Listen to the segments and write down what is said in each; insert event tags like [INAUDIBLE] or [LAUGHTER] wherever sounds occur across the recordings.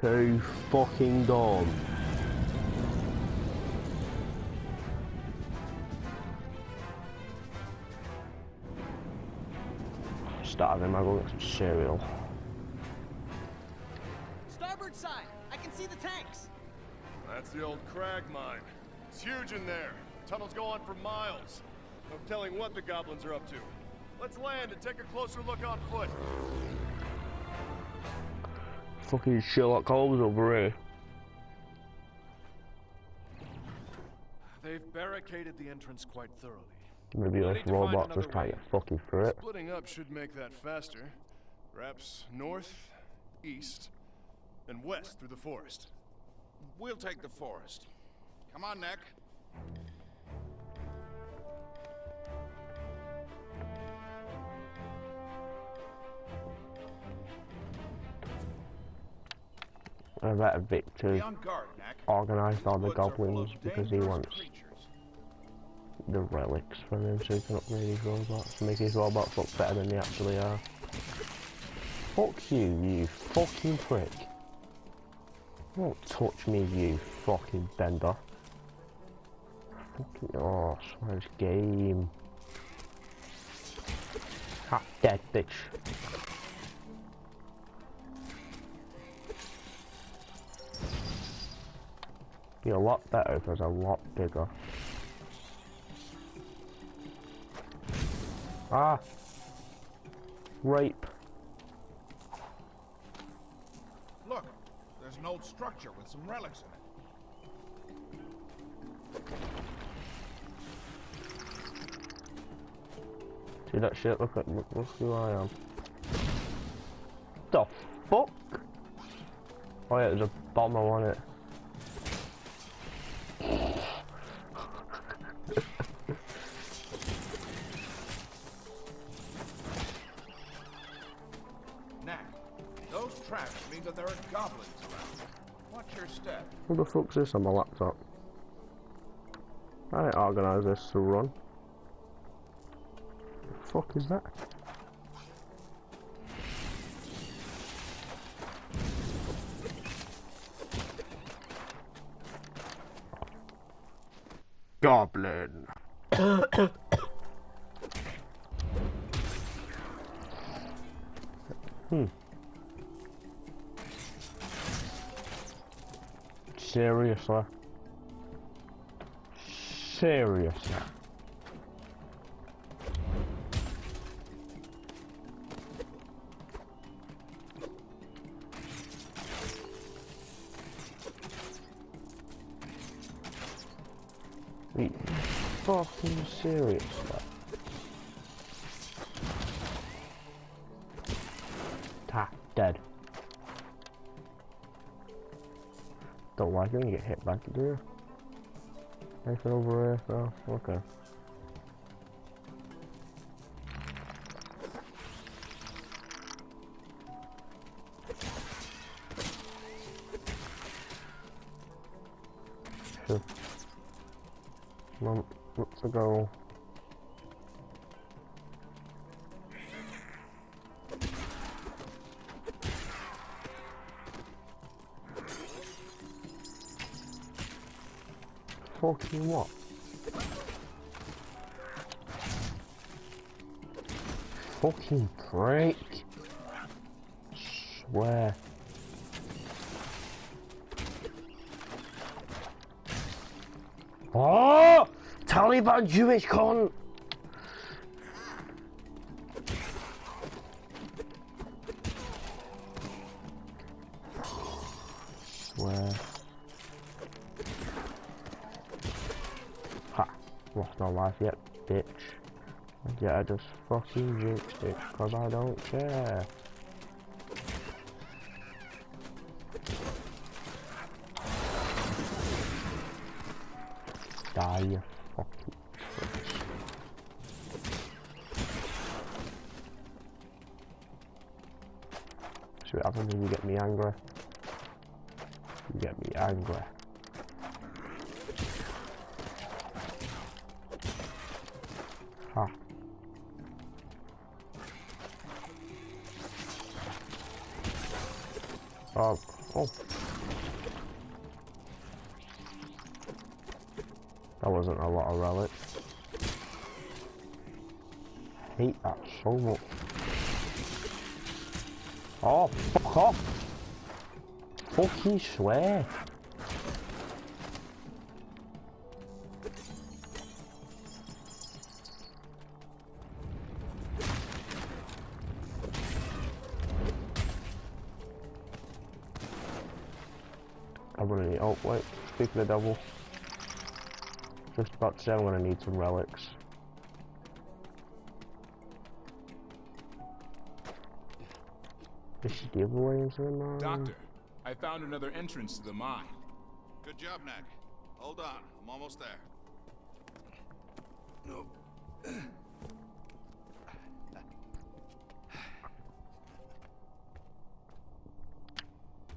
too fucking dumb. Starving, I'll go get some cereal. Starboard side! I can see the tanks! That's the old crag mine. It's huge in there. Tunnels go on for miles. No telling what the goblins are up to. Let's land and take a closer look on foot. Fucking Sherlock Holmes over here. They've barricaded the entrance quite thoroughly. Maybe this need to find robot just can't get fucking through it. Splitting up should make that faster. Perhaps north, east, and west through the forest. We'll take the forest. Come on, Knack. I bet Victor Be on guard, Knack. organised all the Woods are full of goblins because he wants the relics from him so he can upgrade his robots, make his robots look better than they actually are. Fuck you, you fucking prick. Don't touch me, you fucking bender. Fucking, oh, this game. Ha, dead bitch. Be a lot better if it was a lot bigger. Ah! Rape. Look, there's an old structure with some relics in it. See that shit? Look at look, look who I am. The fuck? Oh yeah, there's a bomber on it. Those tracks mean that there are goblins around. Watch your step. Who the fuck's this on my laptop? I didn't organise this to run. The fuck is that? Seriously. Seriously. Are fucking serious? You get hit back, do you? Anything over here? Oh, okay. Fucking what? Fucking prick. Swear. Oh! Taliban Jewish cunt! Lost my life yet, bitch. Yeah, I just fucking jinxed it, cause I don't care. Die, you fucking That wasn't a lot of relics. hate that so much. Oh, fuck off! Fucking swear! I'm gonna oh wait, speaking of devil, just about to say I'm gonna need some relics. Is she giveaway into the mine? Doctor, I found another entrance to the mine. Good job, Knack. Hold on, I'm almost there. No. [CLEARS THROAT]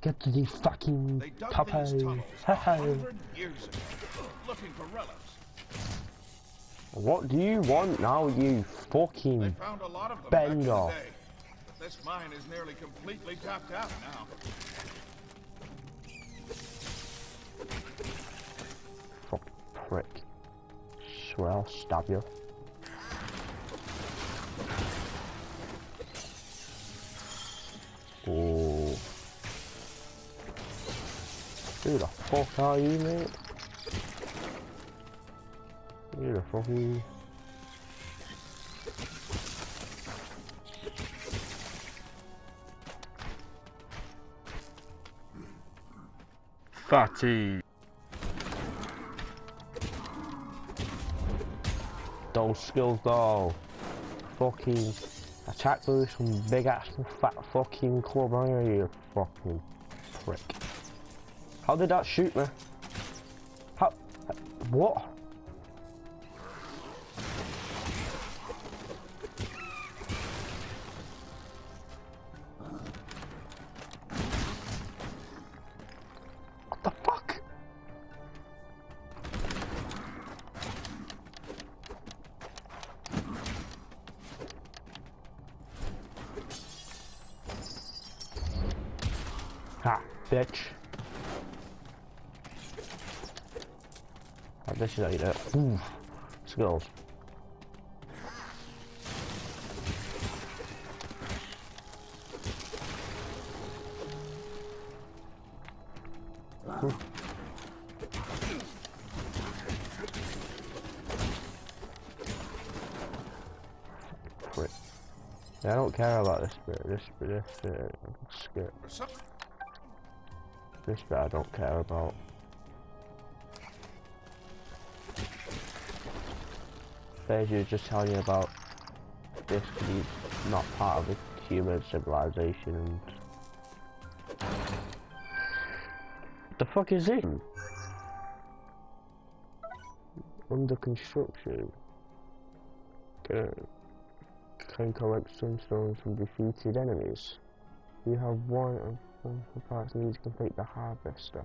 Get to the fucking They dug Popeye. these tunnels a [LAUGHS] Haha. hundred years ago, looking for relics. What do you want now, you fucking... found a lot of them back in Bender. But this mine is nearly completely tapped out now. Fuck prick. Swear I'll stab you. Who the fuck are you, mate? Who the fuck are you? Fatty. Those skills though. Fucking attack with some big ass fat fucking club, are you, you fucking prick. How did that shoot me? How? What? What the fuck? Bitch. This is how you do it. Ooh, skills. I don't care about this bit. This bit, this bit. Or some- This bit I don't care about. Basically, just telling you about this being not part of the human civilization. The fuck is it? Under construction. Can, can collect sunstones from defeated enemies. You have one of the parts needs to complete the harvester.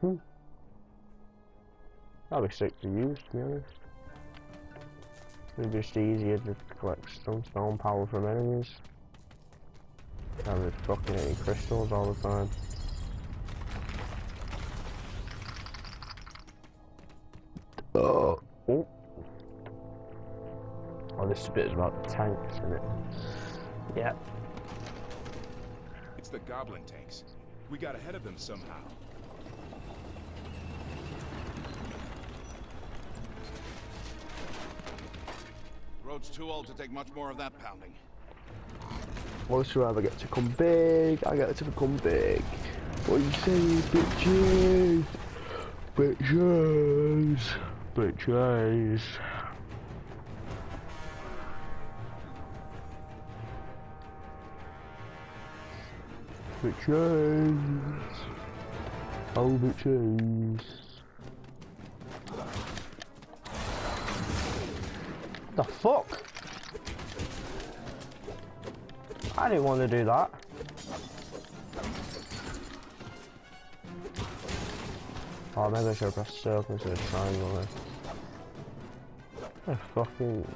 Hmm. That'll be sick to use, to be honest. It'll be just easier to collect sunstone power from enemies. Rather than fucking hitting crystals all the time. Oh. Oh. Oh, this bit is about the tanks, isn't it? Yeah. It's the goblin tanks. We got ahead of them somehow. Road's too old to take much more of that pounding. Once you ever get to come big, I get to become big. What you say, bitches? Bitches. Bitches. Bitches. Oh, bitches. The fuck? I didn't want to do that. Oh, maybe I should pressed circle instead of triangle then. Fucking...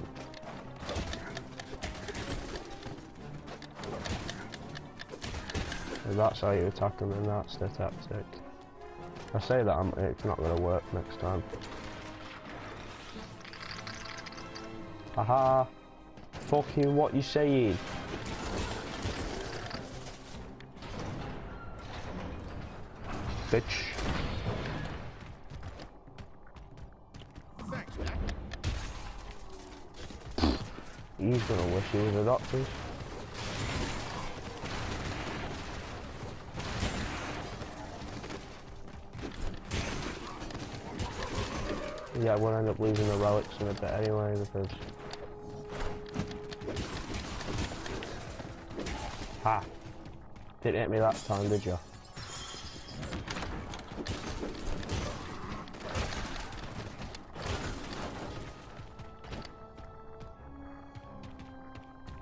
That's how you attack them, and that's the tactic. I say that, I'm, it's not going to work next time. Haha. Fucking what you saying? Bitch. He's gonna wish he was a doctor. Yeah, I will end up losing the relics in a bit anyway because. Ha! Didn't hit me that time, did you?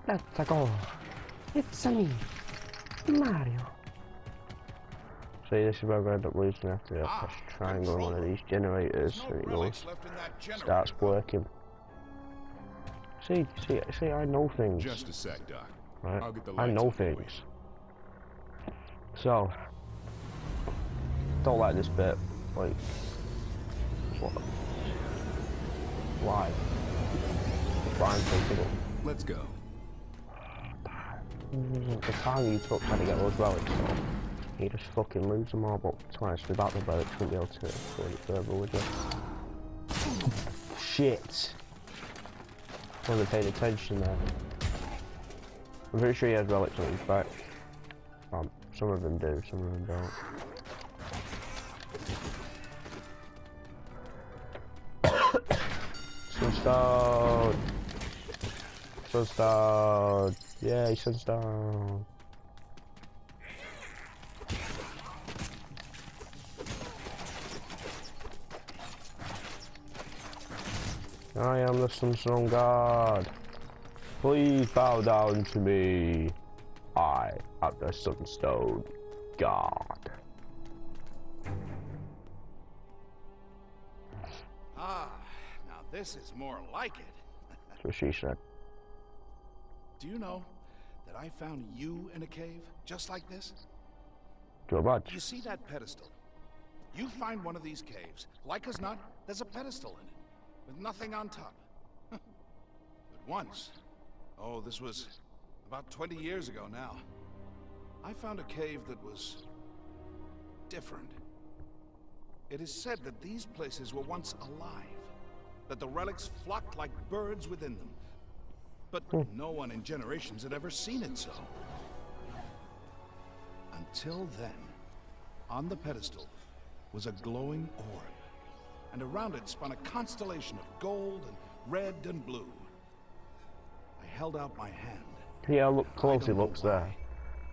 Let's go. It's me, Mario. See, this is where to end up losing after we Ah, press triangle on one of these generators There's and it goes, relics left in that generator. starts working. See, see, see, I know things. Just a sec, Doc. Right? I'll get the I know on the way. things. So, don't like this bit. Like, what? Why? Why I'm thinking it. Let's go. the time you took trying to get those relics, so you just fucking lose them all. But twice without the relics, you wouldn't be able to go any further, would you? Shit! Wasn't paying attention there. I'm pretty sure he has relics on his back. Um, some of them do, some of them don't. [COUGHS] Sunstone! Sunstone! Yay, Sunstone! I am the Sunstone God. Please bow down to me. I am the Sunstone God. Ah, now this is more like it. That's what she said. Do you know that I found you in a cave just like this? A badge. You see that pedestal? You find one of these caves. Like as not, there's a pedestal in it, with nothing on top. [LAUGHS] but once, oh, this was about 20 years ago now, I found a cave that was different. It is said that these places were once alive, that the relics flocked like birds within them. But hmm. no one in generations had ever seen it so. Until then, on the pedestal was a glowing orb, and around it spun a constellation of gold and red and blue. Held out my hand, Yeah, look I close don't looks there.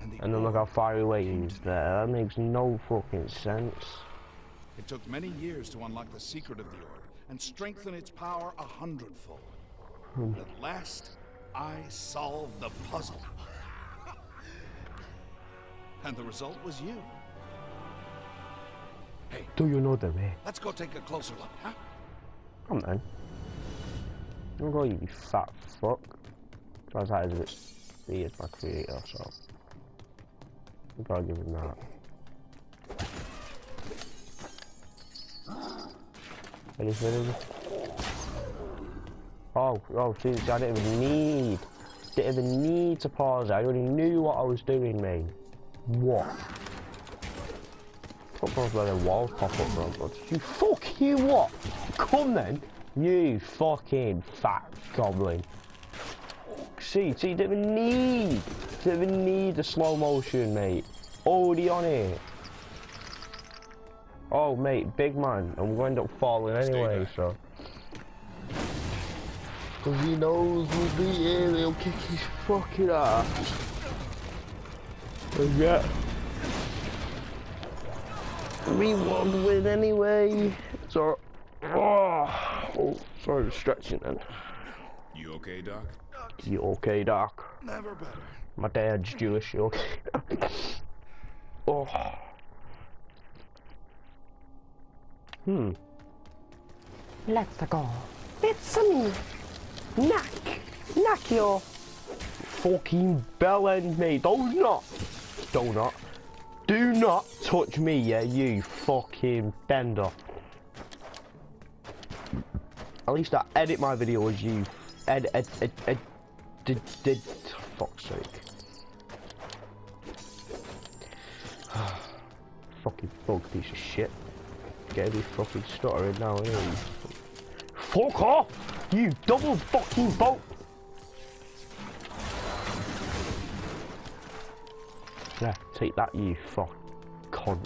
and, the And then look how far away came he is there. That makes no fucking sense. It took many years to unlock the secret of the orb and strengthen its power a hundredfold. Hmm. But at last, I solved the puzzle. [LAUGHS] and the result was you. Hey, Do you know the way? let's go take a closer look, huh? Come on. Don't go, you fat fuck. Guys, that is a bit. Is my creator, so. We gotta give him that. Anything? Oh, oh, see, I didn't even need. Didn't even need to pause. it. I already knew what I was doing, mate. What? Knows where the walls pop up from, but you fuck you what? Come then, you fucking fat goblin. See, see, you didn't even need, didn't even need the slow motion, mate. Already on it. Oh, mate, big man, and we'll end up falling Stay anyway, back. so. Cause he knows we'll be here, he'll kick his fucking ass. And yeah. We won't win anyway. So, oh, oh sorry for stretching then. You okay, Doc? You okay, Doc? Never better. My dad's Jewish, you okay? oh. Hmm. Let's go. It's me. Knock. Knock your fucking bell end, mate. Donut. Donut. Do not touch me, yeah, you fucking bender. At least I edit my videos, you ed ed ed ed did did fuck's sake. [SIGHS] fucking bug piece of shit. Get me fucking stuttering now, you Fuck off! You double fucking boat! Yeah, take that, you fuck cunt.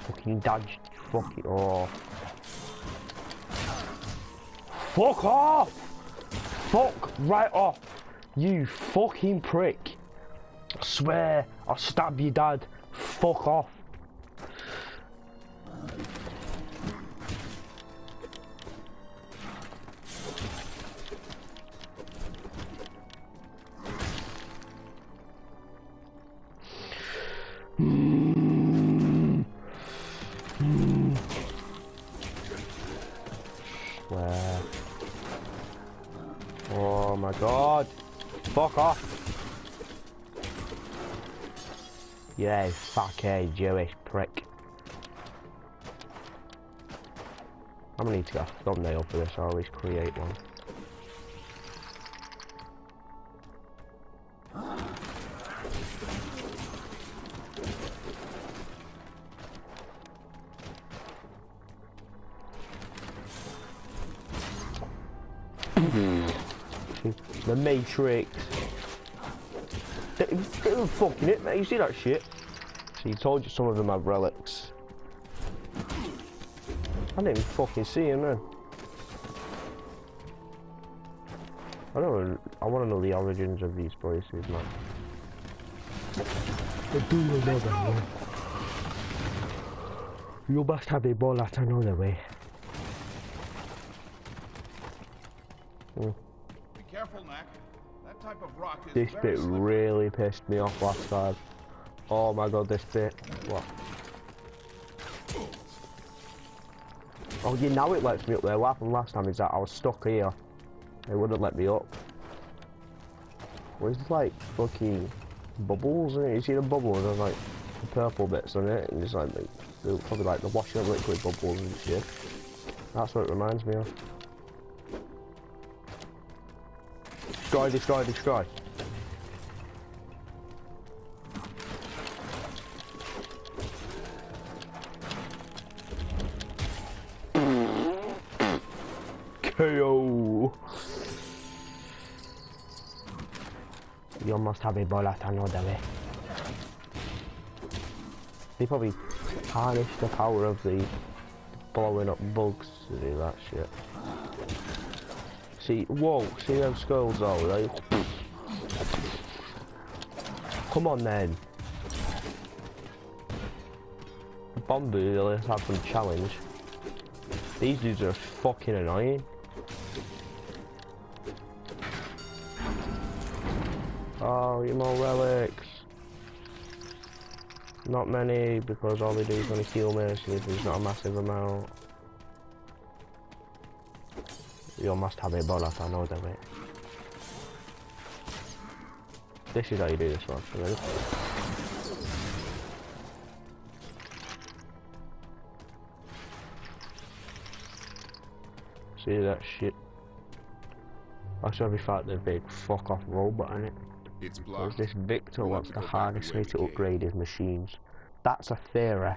Fucking dodge, fucking oh. Fuck off! Fuck right off! You fucking prick! I swear, I'll stab your dad. Fuck off. Yeah, fuckhead Jewish prick. I'm gonna need to get a thumbnail for this, I always create one. Hmm. the Matrix. They, they were fucking it, mate. You see that shit? See, he told you some of them have relics. I didn't even fucking see him then. I don't. I want to know the origins of these places, man. I do know that, man. You must have a ball at another way. Hmm. Be careful, Knack. This bit really pissed me off last time. Oh my god, this bit. What? Oh you know it lets me up there. What happened last time is that I was stuck here. It wouldn't let me up. Where's like fucking bubbles in it? You see the bubbles? There's like the purple bits on it, and it's like the, the, probably like the washing up liquid bubbles and shit. That's what it reminds me of. Destroy, destroy, destroy. KO. You must have a bullet another way. They probably harness the power of the blowing up bugs to do that shit. See, whoa, see them skulls right? Come on then. Bombu, let's have some challenge. These dudes are fucking annoying. Oh, you more relics. Not many, because all they do is only heal me, so there's not a massive amount. You must have a bullet, I know that, mate. This is how you do this one, ready? See that shit? That's we fought the big fuck off robot in it. It's blocked. this Victor wants the to to go back harness the way to upgrade his machines. That's a theory.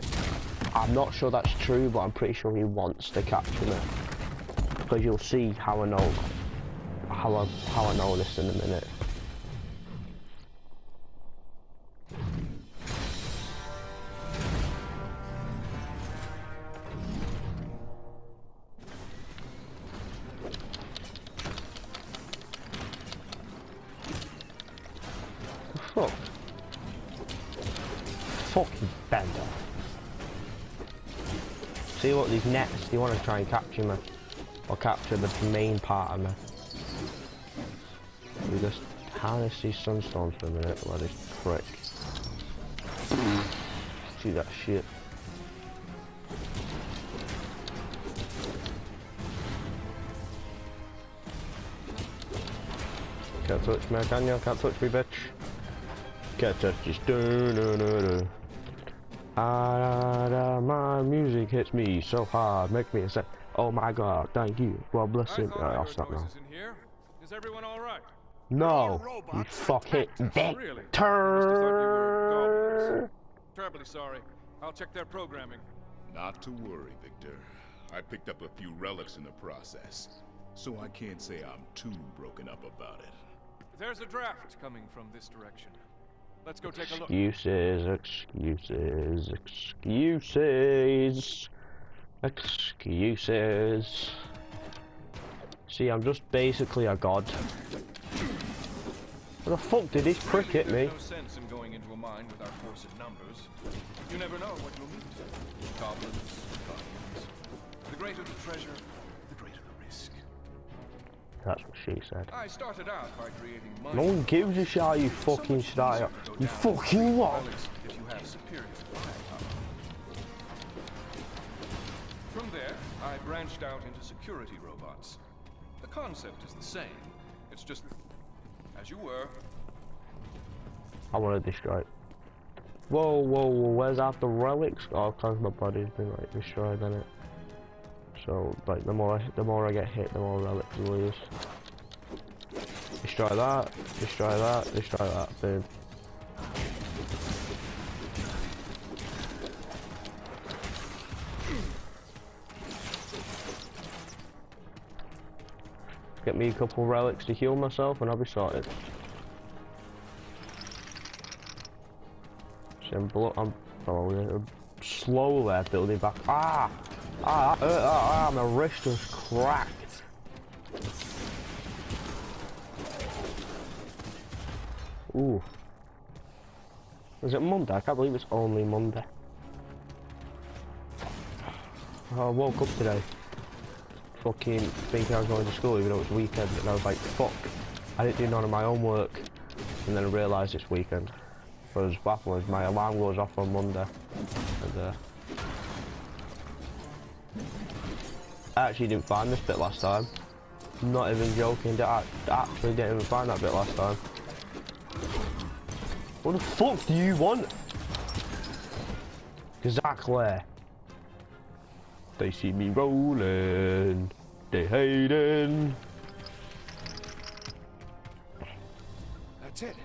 I'm not sure that's true, but I'm pretty sure he wants to capture me. Because you'll see how I know how I how I know this in a minute. Fuck? Fucking bender. See what these nets, they want to try and capture me. Capture the main part of me. We just harness these sunstones for a minute while this prick. See that shit. Can't touch me, can you? Can't touch me, bitch. Can't touch this. Do, do, do, do. Ah, da, my music hits me so hard, make me say, oh my god, thank you, well bless I him. Right, I uh, I'll stop now. noises in here. Is everyone all right? No, you robots. fucking Really? I must have thought you were Victor. Terribly sorry. I'll check their programming. Not to worry, Victor. I picked up a few relics in the process, so I can't say I'm too broken up about it. There's a draft coming from this direction. Let's go take a look. Excuses, excuses, excuses, excuses. See, I'm just basically a god. What the fuck did this prick hit me? No sense in going into a mine with our force in numbers. You never know what you'll meet. Goblins, guardians. The greater the treasure, the greater the risk. That's what she said. I started out by creating mine. No one gives a shit how you fucking much start. easier to go You fucking what? If you have superior firepower. From there, I branched out into security robots. The concept is the same. It's just as you were. I want to destroy it. Whoa, whoa, whoa, where's the relics? Oh, cause my body's been like destroyed in it. So, like, the more, I, the more I get hit, the more relics I lose. Destroy that, destroy that, destroy that, boom. Get me a couple relics to heal myself and I'll be sorted. See, I'm, blo I'm, oh, I'm slowly building back. Ah! Ah, that ah, ah, my wrist was cracked. Ooh. Is it Monday? I can't believe it's only Monday. I woke up today fucking thinking I was going to school even though it was weekend and I was like, fuck, I didn't do none of my homework and then I realised it's weekend. Happened was my alarm goes off on Monday and uh, I actually didn't find this bit last time. Not even joking, I actually didn't even find that bit last time. What the fuck do you want? Exactly. They see me rolling. They hating. That's it.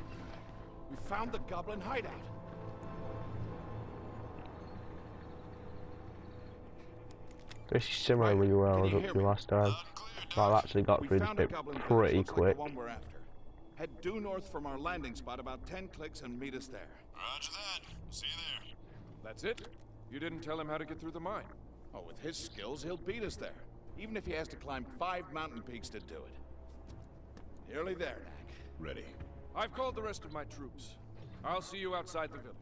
We found the goblin hideout. This is similar to where I Can was you up hear to last time. Well, I've actually got through this bit pretty looks like quick. the one we're after. Head due north from our landing spot about 10 clicks and meet us there. Roger that. See you there. That's it? You didn't tell him how to get through the mine. Oh, with his skills, he'll beat us there. Even if he has to climb five mountain peaks to do it. Nearly there, Knack. Ready. I've called the rest of my troops. I'll see you outside the village.